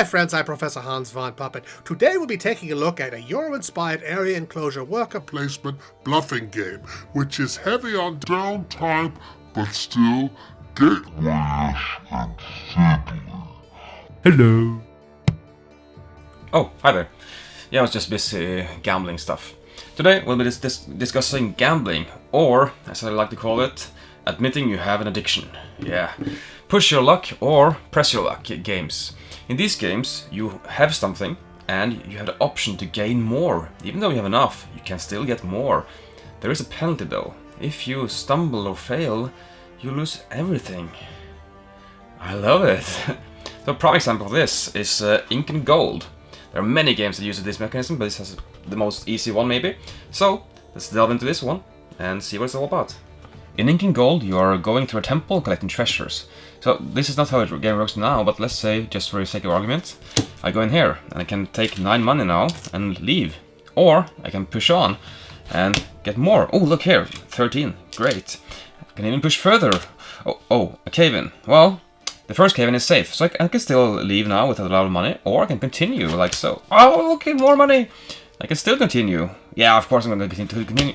Hi friends, I'm Professor Hans von Puppet. Today we'll be taking a look at a Euro-inspired area enclosure worker placement bluffing game, which is heavy on downtime, but still gateway-ish and fiddly. Hello. Oh, hi there. Yeah, I was just busy uh, gambling stuff. Today we'll be dis dis discussing gambling, or, as I like to call it, admitting you have an addiction. Yeah. Push your luck or press your luck games. In these games, you have something, and you have the option to gain more. Even though you have enough, you can still get more. There is a penalty though. If you stumble or fail, you lose everything. I love it. so a prime example of this is uh, Incan Gold. There are many games that use this mechanism, but this has the most easy one maybe. So, let's delve into this one and see what it's all about. In Incan Gold, you are going through a temple collecting treasures. So this is not how the game works now, but let's say, just for the sake of argument, I go in here and I can take 9 money now and leave. Or I can push on and get more. Oh, look here, 13, great. I can even push further. Oh, oh, a cave-in. Well, the first cave-in is safe, so I, I, can still leave now with a lot of money, or I can continue like so. Oh, okay, more money! I can still continue. Yeah, of course I'm going to continue.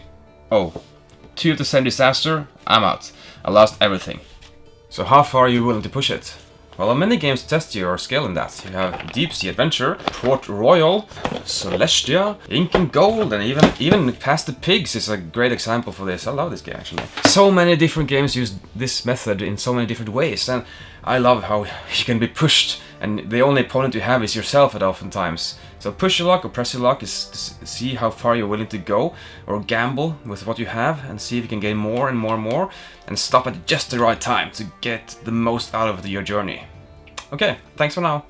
Oh, two of the same disaster, I'm out. I lost everything. So how far are you willing to push it? Well, many games test your skill in that. You have Deep Sea Adventure, Port Royal, Celestia, Incan Gold, and even even Pass the Pigs is a great example for this. I love this game actually. So many different games use this method in so many different ways, and I love how you can be pushed and the only opponent you have is yourself at oftentimes. So push your luck or press your luck is to see how far you're willing to go or gamble with what you have and see if you can gain more and more and more and stop at just the right time to get the most out of your journey. Okay, thanks for now.